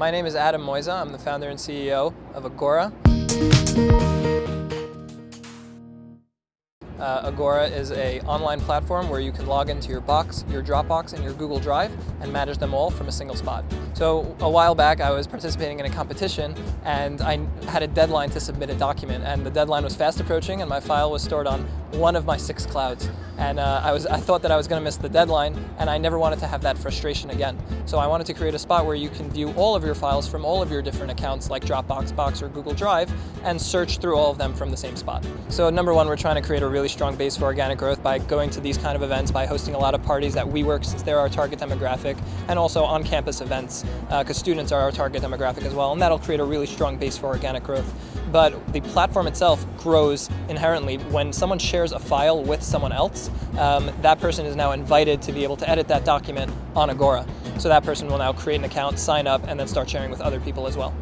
My name is Adam Moisa. I'm the founder and CEO of Agora. Uh, Agora is a online platform where you can log into your Box, your Dropbox, and your Google Drive and manage them all from a single spot. So a while back I was participating in a competition and I had a deadline to submit a document and the deadline was fast approaching and my file was stored on one of my six clouds. And uh, I, was, I thought that I was going to miss the deadline and I never wanted to have that frustration again. So I wanted to create a spot where you can view all of your files from all of your different accounts like Dropbox, Box, or Google Drive and search through all of them from the same spot. So number one, we're trying to create a really strong base for organic growth by going to these kind of events, by hosting a lot of parties at WeWork since they're our target demographic, and also on-campus events because uh, students are our target demographic as well, and that'll create a really strong base for organic growth. But the platform itself grows inherently when someone shares a file with someone else, um, that person is now invited to be able to edit that document on Agora. So that person will now create an account, sign up, and then start sharing with other people as well.